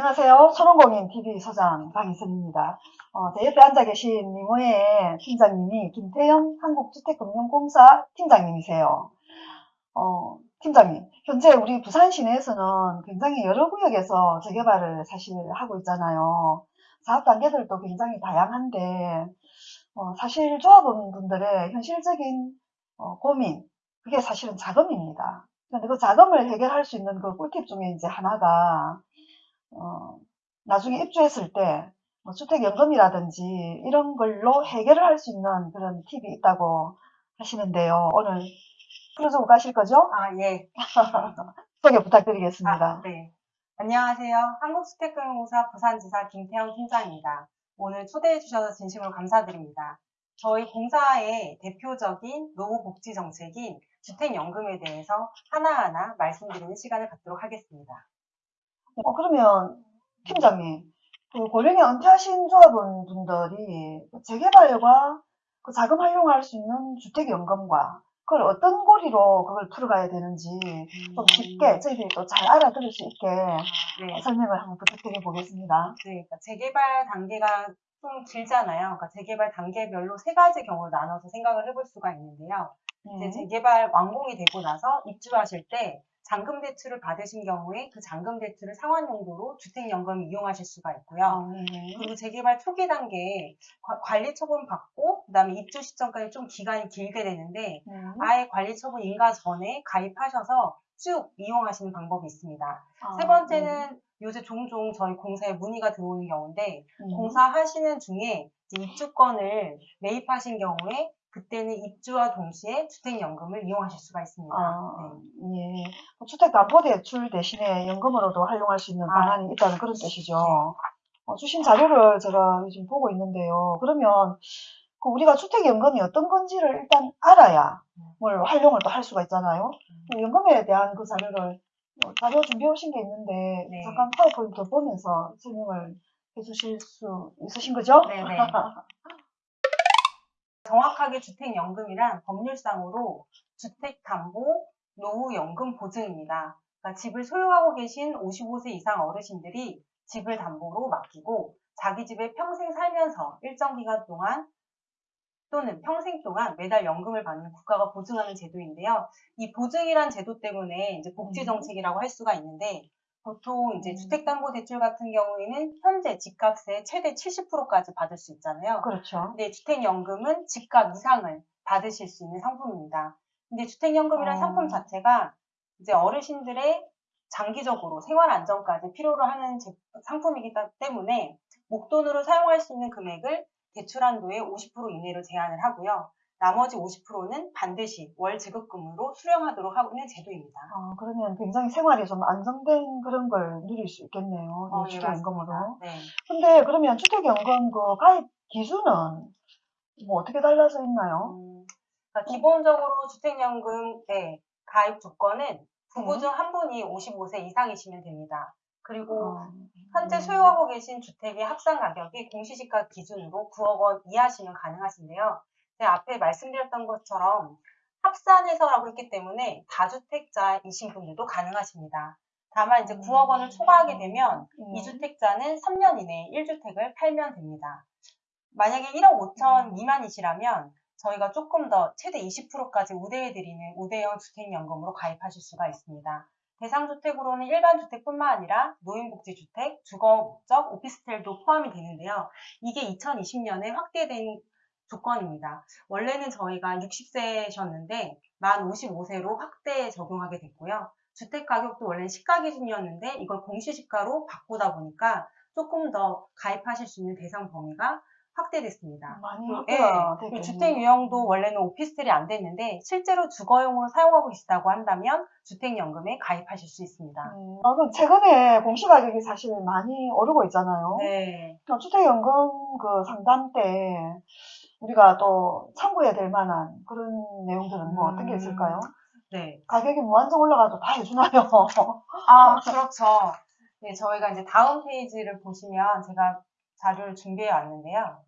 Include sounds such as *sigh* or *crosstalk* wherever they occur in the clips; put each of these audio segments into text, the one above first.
안녕하세요. 소롱공인 TV 소장 박인선입니다. 어, 제 옆에 앉아 계신 미모의 팀장님이 김태영 한국주택금융공사 팀장님이세요. 어, 팀장님, 현재 우리 부산 시내에서는 굉장히 여러 구역에서 재개발을 사실 하고 있잖아요. 사업 단계들도 굉장히 다양한데 어, 사실 조합원분들의 현실적인 어, 고민, 그게 사실은 자금입니다. 근데 그 자금을 해결할 수 있는 그 꿀팁 중에 이제 하나가 어, 나중에 입주했을 때 뭐 주택연금이라든지 이런 걸로 해결을 할 수 있는 그런 팁이 있다고 하시는데요. 오늘 풀어주고 가실 거죠? 아, 예. *laughs* 소개 부탁드리겠습니다. 아, 네. 안녕하세요. 한국주택금융공사 부산지사 김태형 팀장입니다. 오늘 초대해 주셔서 진심으로 감사드립니다. 저희 공사의 대표적인 노후 복지 정책인 주택연금에 대해서 하나하나 말씀드리는 시간을 갖도록 하겠습니다. 어, 그러면 팀장님, 그 고령에 은퇴하신 조합원 분들이 그 재개발과 그 자금 활용할 수 있는 주택연금과 그걸 어떤 고리로 그걸 풀어가야 되는지 좀 쉽게 저희들이 또 잘 알아들을 수 있게 네. 설명을 한번 부탁드려 보겠습니다. 네, 그러니까 재개발 단계가 좀 길잖아요. 그러니까 재개발 단계별로 세 가지 경우를 나눠서 생각을 해볼 수가 있는데요. 이제 네. 재개발 완공이 되고 나서 입주하실 때 잔금 대출을 받으신 경우에 그 잔금 대출을 상환 용도로 주택연금을 이용하실 수가 있고요. 아, 네. 그리고 재개발 초기 단계에 과- 관리 처분 받고 그다음에 입주 시점까지 좀 기간이 길게 되는데 네. 아예 관리 처분 인가 전에 가입하셔서 쭉 이용하시는 방법이 있습니다. 아, 세 번째는 요새 종종 저희 공사에 문의가 들어오는 경우인데 네. 공사하시는 중에 입주권을 매입하신 경우에 그때는 입주와 동시에 주택연금을 이용하실 수가 있습니다. 아, 네. 예. 그 주택 담보 대출 대신에 연금으로도 활용할 수 있는 아. 방안이 있다는 그런 뜻이죠. 어, 주신 자료를 제가 지금 보고 있는데요. 그러면 그 우리가 주택연금이 어떤 건지를 일단 알아야 뭘 활용을 또 할 수가 있잖아요. 그 연금에 대한 그 자료를 어, 자료 준비해 오신 게 있는데 네. 잠깐 파워포인트 보면서 설명을 해주실 수 있으신 거죠? 네네. *laughs* 정확하게 주택연금이란 법률상으로 주택담보 노후연금 보증입니다. 그러니까 집을 소유하고 계신 55세 이상 어르신들이 집을 담보로 맡기고 자기 집에 평생 살면서 일정 기간 동안 또는 평생 동안 매달 연금을 받는 국가가 보증하는 제도인데요. 이 보증이란 제도 때문에 이제 복지 음. 정책이라고 할 수가 있는데 보통 이제 음. 주택담보대출 같은 경우에는 현재 집값의 최대 70%까지 받을 수 있잖아요. 그렇죠. 근데 주택연금은 집값 이상을 받으실 수 있는 상품입니다. 근데 주택연금이라는 어. 상품 자체가 이제 어르신들의 장기적으로 생활 안정까지 필요로 하는 제- 상품이기 때문에 목돈으로 사용할 수 있는 금액을 대출 한도의 50% 이내로 제한을 하고요. 나머지 50%는 반드시 월 지급금으로 수령하도록 하고 있는 제도입니다. 아, 그러면 굉장히 생활이 좀 안정된 그런 걸 누릴 수 있겠네요. 어, 주택연금으로. 네. 근데 그러면 주택연금 그 가입 기준은 뭐 어떻게 달라져 있나요? 음, 그러니까 기본적으로 주택연금의 가입 조건은 부부 네. 중한 분이 55세 이상이시면 됩니다. 그리고 어, 현재 음. 소유하고 계신 주택의 합산 가격이 공시지가 기준으로 9억 원 이하시면 가능하신데요. 제가 앞에 말씀드렸던 것처럼 합산해서라고 했기 때문에 다주택자이신 분들도 가능하십니다. 다만 이제 9억 원을 초과하게 되면 음. 이 2주택자는 3년 이내에 1주택을 팔면 됩니다. 만약에 1억 5천 미만이시라면 저희가 조금 더 최대 20%까지 우대해드리는 우대형 주택연금으로 가입하실 수가 있습니다. 대상주택으로는 일반 주택뿐만 아니라 노인복지주택, 주거목적, 오피스텔도 포함이 되는데요. 이게 2020년에 확대된 조건입니다. 원래는 저희가 60세셨는데 만 55세로 확대 적용하게 됐고요. 주택 가격도 원래 시가 기준이었는데 이걸 공시시가로 바꾸다 보니까 조금 더 가입하실 수 있는 대상 범위가 확대됐습니다. 많이 예, 확대가 됐겠네요. 주택 유형도 원래는 오피스텔이 안 됐는데 실제로 주거용으로 사용하고 계시다고 한다면 주택연금에 가입하실 수 있습니다. 음, 아, 그 최근에 공시가격이 사실 많이 오르고 있잖아요. 네. 어, 주택연금 그 상담 때 우리가 또 참고해야 될 만한 그런 내용들은 뭐 어떤 게 음. 있을까요? 네. 가격이 무한정 올라가도 다 해주나요? 아, 그렇죠. 네, 저희가 이제 다음 페이지를 보시면 제가 자료를 준비해 왔는데요.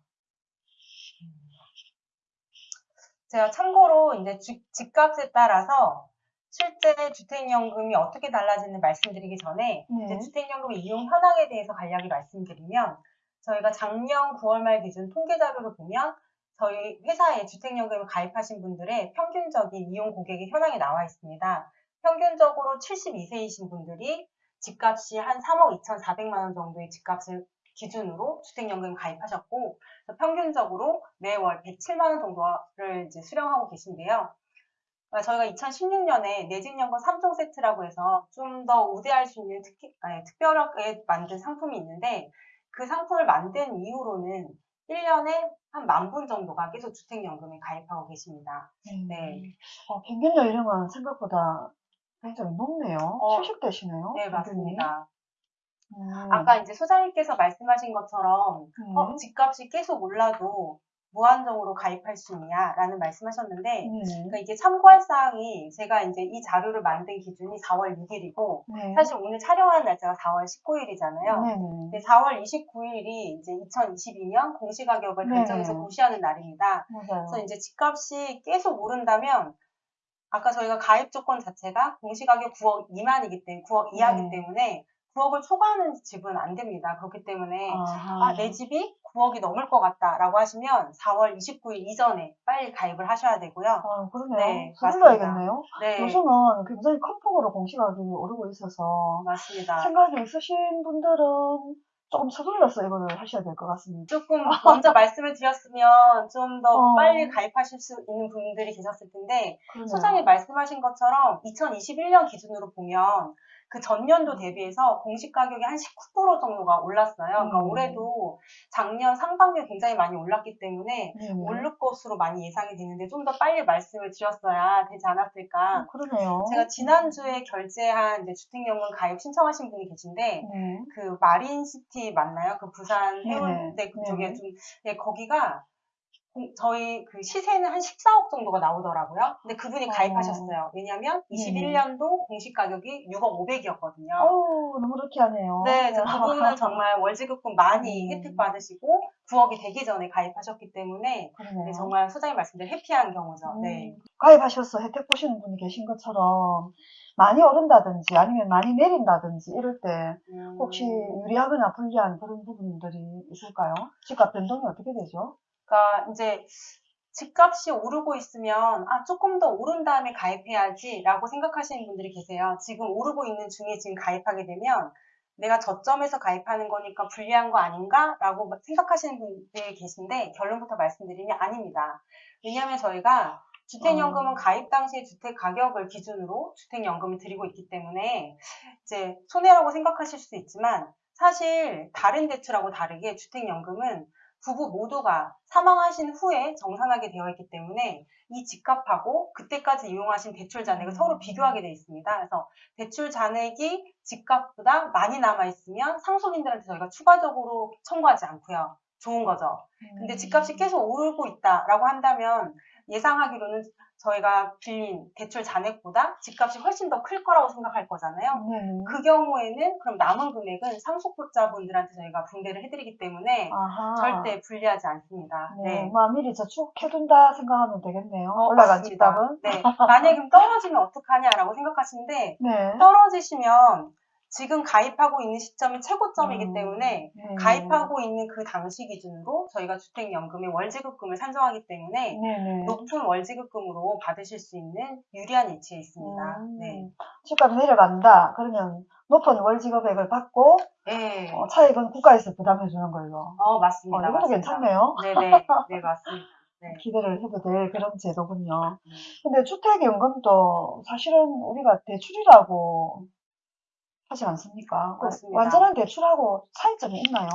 제가 참고로 이제 주- 집값에 따라서 실제 주택연금이 어떻게 달라지는 말씀드리기 전에 네. 이제 주택연금 이용 현황에 대해서 간략히 말씀드리면 저희가 작년 9월 말 기준 통계 자료를 보면 저희 회사에 주택연금을 가입하신 분들의 평균적인 이용 고객의 현황이 나와 있습니다. 평균적으로 72세이신 분들이 집값이 한 3억 2,400만 원 정도의 집값을 기준으로 주택연금 가입하셨고 평균적으로 매월 107만 원 정도를 이제 수령하고 계신데요. 아, 저희가 2016년에 내집연금 3종 세트라고 해서 좀 더 우대할 수 있는 특히, 아니, 특별하게 만든 상품이 있는데 그 상품을 만든 이후로는 1년에 한 만 분 정도가 계속 주택연금에 가입하고 계십니다. 네. 어, 평균 연령은 생각보다 굉장히 높네요. 어, 70대시네요. 네, 맞습니다. 음. 아까 이제 소장님께서 말씀하신 것처럼 음. 어, 집값이 계속 올라도 무한정으로 가입할 수 있냐라는 말씀하셨는데 네. 그러니까 이게 참고할 사항이 제가 이제 이 자료를 만든 기준이 4월 6일이고 네. 사실 오늘 촬영하는 날짜가 4월 19일이잖아요. 네네. 근데 4월 29일이 이제 2022년 공시가격을 네네. 결정해서 고시하는 날입니다. 맞아요. 그래서 이제 집값이 계속 오른다면 아까 저희가 가입 조건 자체가 공시가격 9억 미만이기 때문에 9억 이하기 네. 때문에 9억을 초과하는 집은 안 됩니다. 그렇기 때문에. 아, 내 집이 9억이 넘을 것 같다라고 하시면 4월 29일 이전에 빨리 가입을 하셔야 되고요. 아, 그러네요. 네, 서둘러야겠네요. 네, 요즘은 굉장히 큰 폭으로 공시가격이 오르고 있어서 맞습니다. 생각이 있으신 분들은 조금 서둘러서 이거를 하셔야 될 것 같습니다. 조금 *laughs* 먼저 말씀을 드렸으면 좀더 어. 빨리 가입하실 수 있는 분들이 계셨을 텐데 그러네요. 소장님 말씀하신 것처럼 2021년 기준으로 보면 그 전년도 대비해서 공시 가격이 한 19% 정도가 올랐어요. 그러니까 음. 올해도 작년 상반기에 굉장히 많이 올랐기 때문에 네네. 오를 것으로 많이 예상이 되는데 좀 더 빨리 말씀을 드렸어야 되지 않았을까. 어, 그러네요. 제가 지난주에 결제한 주택연금 가입 신청하신 분이 계신데 네. 그 마린시티 맞나요? 그 부산. 해운대 그쪽에. 좀 예, 거기가 공- 저희 그 시세는 한 14억 정도가 나오더라고요. 근데 그분이 어. 가입하셨어요. 왜냐면 네네. 21년도 공시 가격이 6억 500이었거든요. 어우, 너무 루키하네요. 네, 그래서 그분은 정말 월지급금 많이 음. 혜택 받으시고 9억이 되기 전에 가입하셨기 때문에. 네, 정말 소장님 말씀대로 해피한 경우죠. 음, 네. 가입하셔서 혜택 보시는 분이 계신 것처럼 많이 오른다든지 아니면 많이 내린다든지 이럴 때 음, 혹시 유리하거나 불리한 그런 부분들이 있을까요? 집값 변동이 어떻게 되죠? 그러니까 이제 집값이 오르고 있으면 아 조금 더 오른 다음에 가입해야지라고 생각하시는 분들이 계세요. 지금 오르고 있는 중에 지금 가입하게 되면 내가 저점에서 가입하는 거니까 불리한 거 아닌가라고 생각하시는 분들이 계신데 결론부터 말씀드리면 아닙니다. 왜냐하면 저희가 주택연금은 어. 가입 당시의 주택 가격을 기준으로 주택연금을 드리고 있기 때문에 이제 손해라고 생각하실 수도 있지만 사실 다른 대출하고 다르게 주택연금은 부부 모두가 사망하신 후에 정산하게 되어 있기 때문에 이 집값하고 그때까지 이용하신 대출 잔액을 음. 서로 비교하게 되어 있습니다. 그래서 대출 잔액이 집값보다 많이 남아 있으면 상속인들한테 저희가 추가적으로 청구하지 않고요. 좋은 거죠. 근데 집값이 계속 오르고 있다라고 한다면 예상하기로는 저희가 빌린 대출 잔액보다 집값이 훨씬 더 클 거라고 생각할 거잖아요. 네. 그 경우에는 그럼 남은 금액은 상속자분들한테 저희가 분배를 해드리기 때문에 아하. 절대 불리하지 않습니다. 네. 네. 뭐 미리 저축해둔다 생각하면 되겠네요. 어, 올라간. 집값은. 네. 만약에 그럼 떨어지면 어떡하냐라고 생각하시는데 *laughs* 네. 떨어지시면 지금 가입하고 있는 시점이 최고점이기 음, 때문에 네. 가입하고 있는 그 당시 기준으로 저희가 주택연금의 월지급금을 산정하기 때문에 네네. 높은 월지급금으로 받으실 수 있는 유리한 위치에 있습니다. 음, 네. 집값이 내려간다. 그러면 높은 월지급액을 받고 네. 어, 차익은 국가에서 부담해 주는 걸로. 어, 어, 맞습니다. 이것도 맞습니다. 괜찮네요. 네네. 네, 맞습니다. 네. *laughs* 기대를 해도 될 그런 제도군요. 음. 근데 주택연금도 사실은 우리가 대출이라고 하지 않습니까? 그 맞습니다. 완전한 대출하고 차이점이 있나요?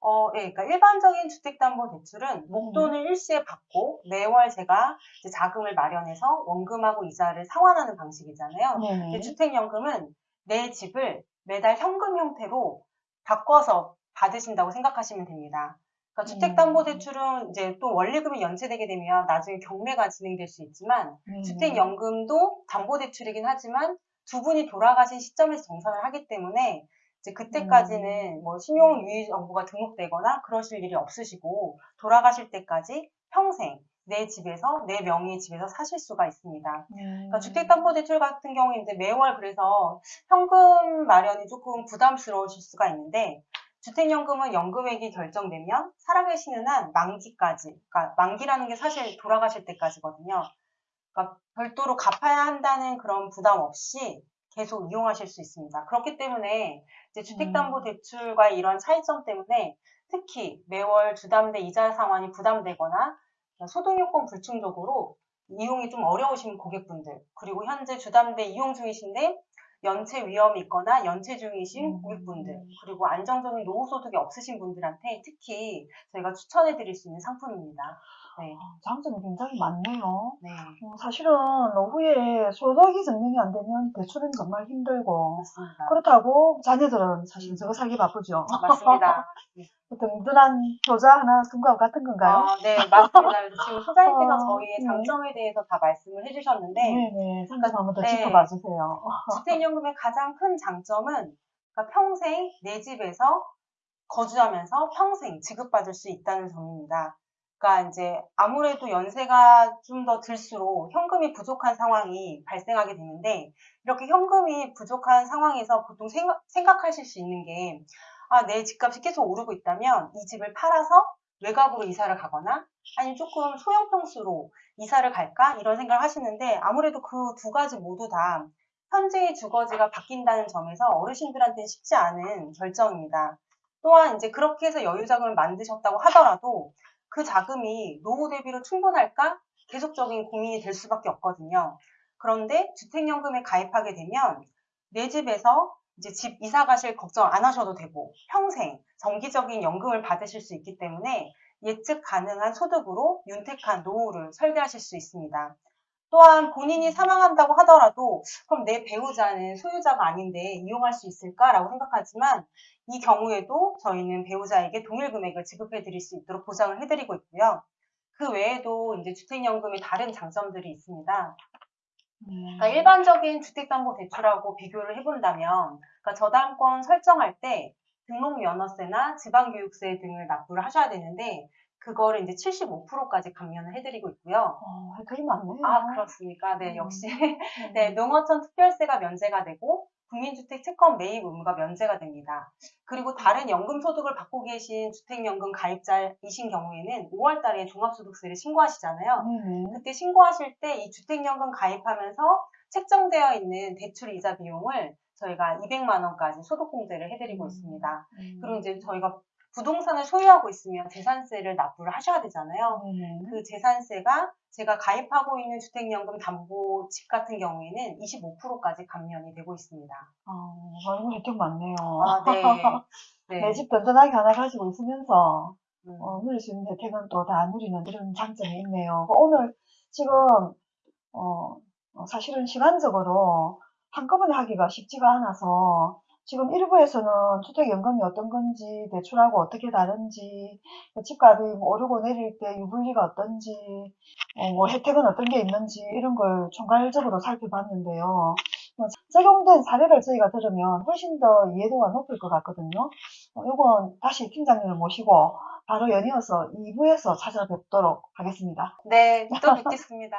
어, 예, 그러니까 일반적인 주택담보대출은 목돈을 일시에 받고 매월 제가 자금을 마련해서 원금하고 이자를 상환하는 방식이잖아요. 근데 주택연금은 내 집을 매달 현금 형태로 바꿔서 받으신다고 생각하시면 됩니다. 그러니까 음. 주택담보대출은 이제 또 원리금이 연체되게 되면 나중에 경매가 진행될 수 있지만 네네. 주택연금도 담보대출이긴 하지만 두 분이 돌아가신 시점에서 정산을 하기 때문에 이제 그때까지는 뭐 신용 유의 정보가 등록되거나 그러실 일이 없으시고 돌아가실 때까지 평생 내 집에서 내 명의의 집에서 사실 수가 있습니다. 음. 그러니까 주택담보대출 같은 경우에 이제 매월 그래서 현금 마련이 조금 부담스러우실 수가 있는데 주택연금은 연금액이 결정되면 살아계시는 한 만기까지, 그러니까 만기라는 게 사실 돌아가실 때까지거든요. 그러니까 별도로 갚아야 한다는 그런 부담 없이 계속 이용하실 수 있습니다. 그렇기 때문에 이제 주택담보대출과의 이런 차이점 때문에 특히 매월 주담대 이자 상환이 부담되거나 소득요건 불충족으로 이용이 좀 어려우신 고객분들, 그리고 현재 주담대 이용 중이신데 연체 위험이 있거나 연체 중이신 음. 고객분들, 그리고 안정적인 노후 소득이 없으신 분들한테 특히 저희가 추천해 드릴 수 있는 상품입니다. 네. 장점이 굉장히 많네요. 네. 어, 사실은 노후에 소득이 증명이 안 되면 대출은 정말 힘들고 맞습니다. 그렇다고 자녀들은 사실 저거 살기 바쁘죠. 맞습니다. 어떤 *laughs* 든든한 효자 하나 금과 같은 건가요? 어, 네, 맞습니다. *laughs* 지금 소장님께서 어, 저희의 네. 장점에 대해서 다 말씀을 해주셨는데, 네네. 장점 한번 더 네. 짚어봐 주세요. *laughs* 주택연금의 가장 큰 장점은 그러니까 평생 내 집에서 거주하면서 평생 지급받을 수 있다는 점입니다. 그러니까 이제 아무래도 연세가 좀 더 들수록 현금이 부족한 상황이 발생하게 되는데 이렇게 현금이 부족한 상황에서 보통 생각, 생각 하실 수 있는 게 아, 내 집값이 계속 오르고 있다면 이 집을 팔아서 외곽으로 이사를 가거나 아니면 조금 소형 평수로 이사를 갈까 이런 생각을 하시는데 아무래도 그 두 가지 모두 다 현재의 주거지가 바뀐다는 점에서 어르신들한테는 쉽지 않은 결정입니다. 또한 이제 그렇게 해서 여유 자금을 만드셨다고 하더라도 그 자금이 노후 대비로 충분할까 계속적인 고민이 될 수밖에 없거든요. 그런데 주택연금에 가입하게 되면 내 집에서 이제 집 이사 가실 걱정 안 하셔도 되고 평생 정기적인 연금을 받으실 수 있기 때문에 예측 가능한 소득으로 윤택한 노후를 설계하실 수 있습니다. 또한 본인이 사망한다고 하더라도 그럼 내 배우자는 소유자가 아닌데 이용할 수 있을까라고 생각하지만 이 경우에도 저희는 배우자에게 동일 금액을 지급해 드릴 수 있도록 보장을 해 드리고 있고요. 그 외에도 이제 주택연금의 다른 장점들이 있습니다. 음. 그러니까 일반적인 주택담보대출하고 비교를 해본다면 그러니까 저당권 설정할 때 등록면허세나 지방교육세 등을 납부를 하셔야 되는데 그거를 이제 75%까지 감면을 해드리고 있고요. 어, 혜택이 많네요. 아 그렇습니까? 네 음. 역시 음. *laughs* 네 농어촌 특별세가 면제가 되고 국민주택 채권 매입 의무가 면제가 됩니다. 그리고 다른 연금 소득을 받고 계신 주택연금 가입자이신 경우에는 5월 달에 종합소득세를 신고하시잖아요. 네네. 그때 신고하실 때 이 주택연금 가입하면서 책정되어 있는 대출 이자 비용을 저희가 200만 원까지 소득 공제를 해드리고 음. 있습니다. 음. 그리고 이제 저희가 부동산을 소유하고 있으면 재산세를 납부를 하셔야 되잖아요. 네네. 그 재산세가 제가 가입하고 있는 주택연금 담보 집 같은 경우에는 25%까지 감면이 되고 있습니다. 어, 아이고, 혜택 많네요. 아, 네. *laughs* 네. 내집 든든하게 하나 가지고 있으면서 음. 어, 누릴 수 있는 혜택은 또 다 누리는 이런 장점이 있네요. 오늘 지금 어, 어, 사실은 시간적으로 한꺼번에 하기가 쉽지가 않아서 지금 일부에서는 주택연금이 어떤 건지 대출하고 어떻게 다른지 그 집값이 뭐 오르고 내릴 때 유불리가 어떤지 어, 뭐 혜택은 어떤 게 있는지 이런 걸 총괄적으로 살펴봤는데요. 뭐 적용된 사례를 저희가 들으면 훨씬 더 이해도가 높을 것 같거든요. 어, 이건 다시 팀장님을 모시고 바로 연이어서 2부에서 찾아뵙도록 하겠습니다. 네, 또 뵙겠습니다.